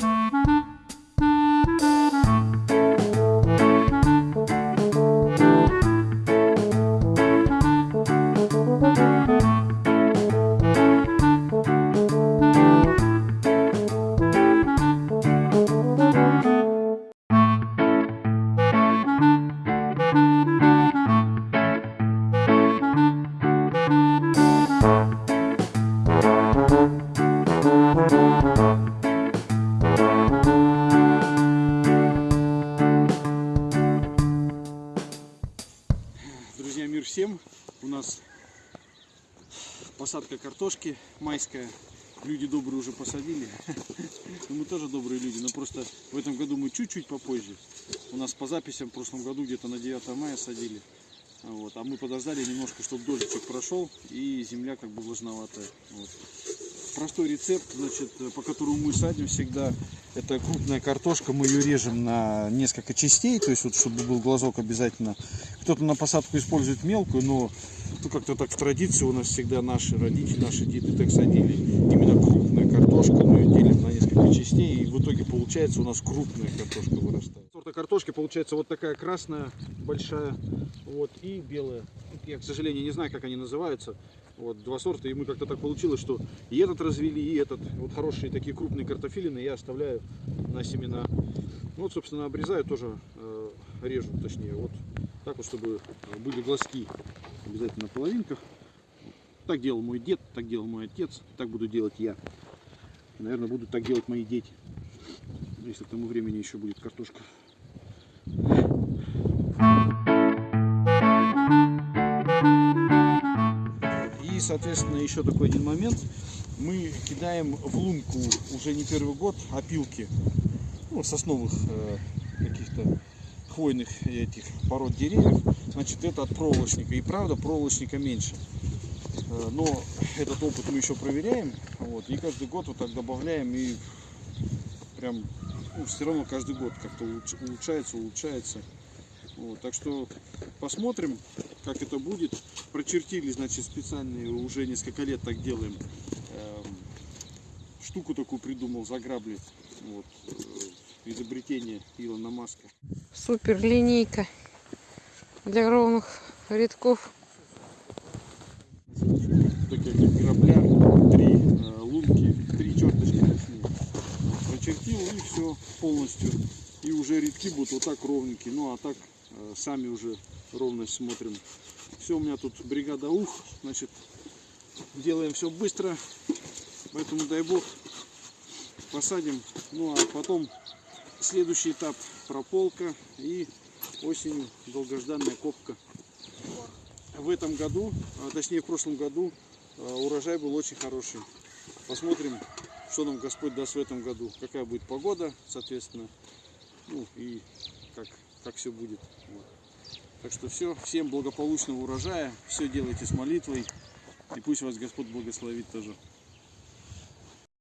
Música у нас посадка картошки майская. Люди добрые уже посадили. Ну, Мы тоже добрые люди, но просто в этом году мы чуть-чуть попозже. У нас по записям в прошлом году где-то на 9 мая садили. Вот. А мы подождали немножко, чтобы дождичек прошел и земля как бы влажноватая. Вот. Простой рецепт, значит, по которому мы садим всегда, это крупная картошка, мы ее режем на несколько частей, то есть вот чтобы был глазок обязательно. Кто-то на посадку использует мелкую, но ну, как-то так в традиции у нас всегда наши родители, наши деды так садили. Именно крупная картошка, мы ее делим на несколько частей, и в итоге получается у нас крупная картошка вырастает. Сорта картошки получается вот такая красная, большая, вот, и белая. Я, к сожалению, не знаю, как они называются. Вот, два сорта, и мы как-то так получилось, что и этот развели, и этот. Вот хорошие такие крупные картофелины я оставляю на семена. Ну, Вот, собственно, обрезаю тоже, э, режу, точнее, вот так вот, чтобы были глазки обязательно на половинках. Так делал мой дед, так делал мой отец, так буду делать я. Наверное, будут так делать мои дети. Если к тому времени еще будет картошка. Соответственно, еще такой один момент. Мы кидаем в лунку уже не первый год опилки ну, сосновых э, каких-то хвойных этих пород деревьев. Значит, это от проволочника. И правда, проволочника меньше. Э, Но этот опыт мы еще проверяем. Вот, и каждый год вот так добавляем. И прям ну, все равно каждый год как-то улуч- улучшается, улучшается. Вот, так что посмотрим, как это будет. Прочертили, значит, специальные, уже несколько лет так делаем. Эм, штуку такую придумал, заграбли. Вот, э, изобретение Илона Маска. Супер линейка для ровных рядков. Такие грабля, три э, лунки, три черточки точнее. Прочертил и все полностью. И уже рядки будут вот так ровненькие. Ну а так э, сами уже ровность смотрим. Все, у меня тут бригада ух. Значит, делаем все быстро. Поэтому дай бог посадим. Ну а потом следующий этап прополка и осенью долгожданная копка. В этом году, а точнее в прошлом году, а, урожай был очень хороший. Посмотрим, что нам Господь даст в этом году, какая будет погода, соответственно, ну и как, как все будет. Вот. Так что все, всем благополучного урожая, все делайте с молитвой, и пусть вас Господь благословит тоже.